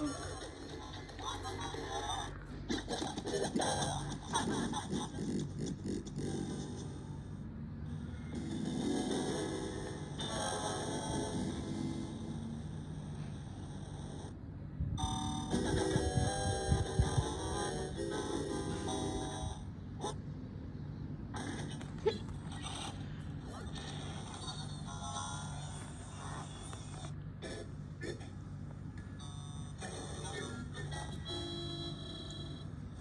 Oh, my God.